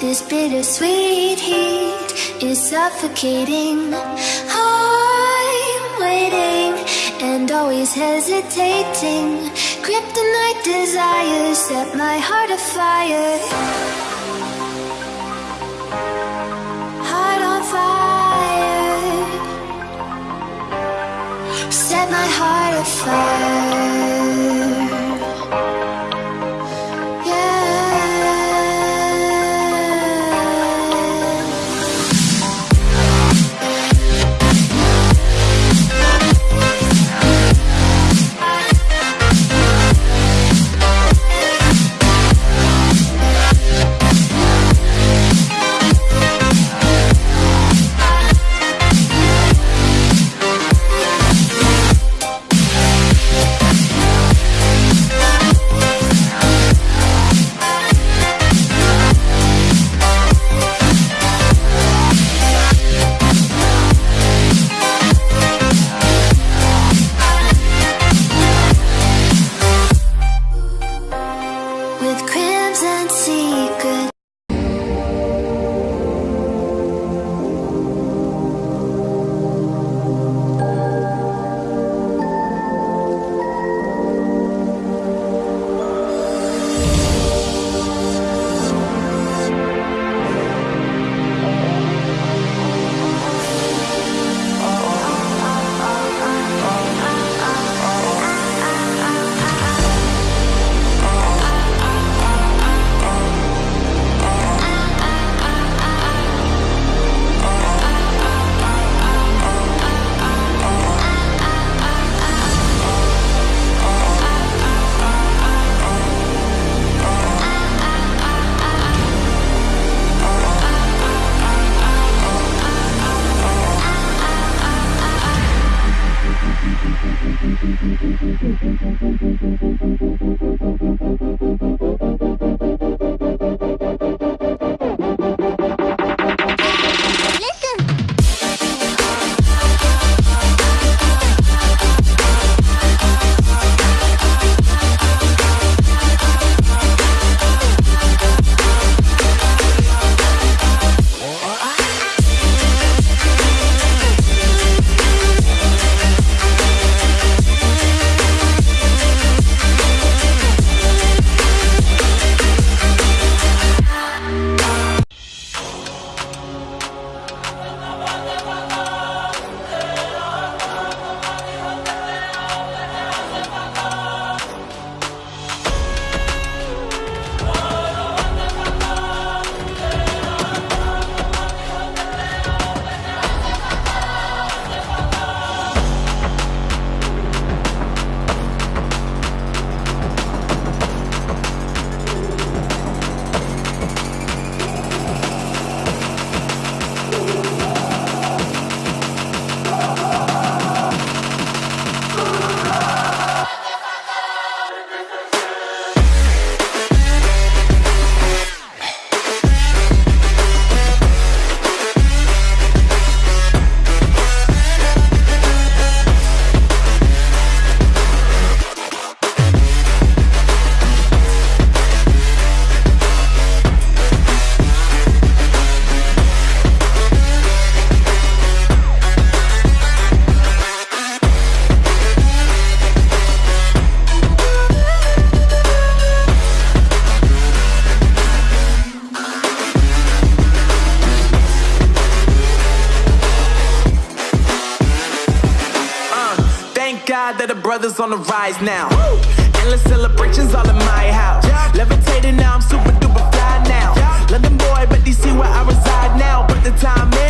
This bittersweet heat is suffocating. I'm waiting and always hesitating. Kryptonite desires set my heart afire. Heart on fire. Set my heart afire. God that the brothers on the rise now. Endless celebrations all in my house. Levitating now, I'm super duper fly now. London boy, but DC where I reside now. Put the time in